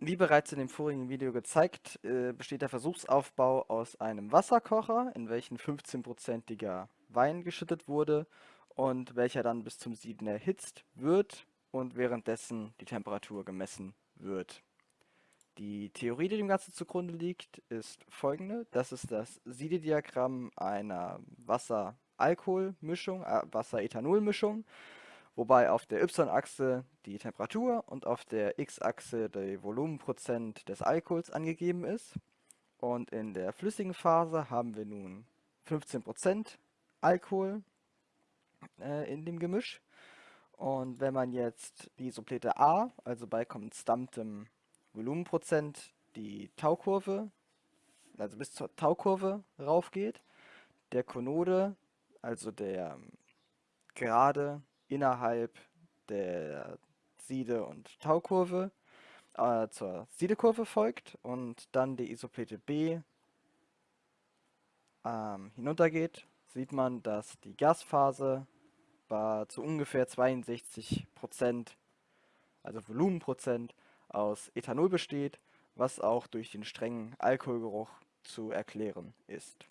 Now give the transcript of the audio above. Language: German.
Wie bereits in dem vorigen Video gezeigt, äh, besteht der Versuchsaufbau aus einem Wasserkocher, in welchen 15%iger Wein geschüttet wurde und welcher dann bis zum Sieden erhitzt wird und währenddessen die Temperatur gemessen wird. Die Theorie, die dem Ganzen zugrunde liegt, ist folgende. Das ist das Siedediagramm einer Wasser-Alkohol-Mischung, äh, Wasser-Ethanol-Mischung wobei auf der y-Achse die Temperatur und auf der x-Achse der Volumenprozent des Alkohols angegeben ist. Und in der flüssigen Phase haben wir nun 15% Alkohol äh, in dem Gemisch. Und wenn man jetzt die Suplete A, also bei konstantem Volumenprozent, die Taukurve, also bis zur Taukurve raufgeht, der Konode, also der gerade innerhalb der Siede- und Taukurve äh, zur Siedekurve folgt und dann die Isoplete B ähm, hinuntergeht, sieht man, dass die Gasphase bei, zu ungefähr 62%, also Volumenprozent, aus Ethanol besteht, was auch durch den strengen Alkoholgeruch zu erklären ist.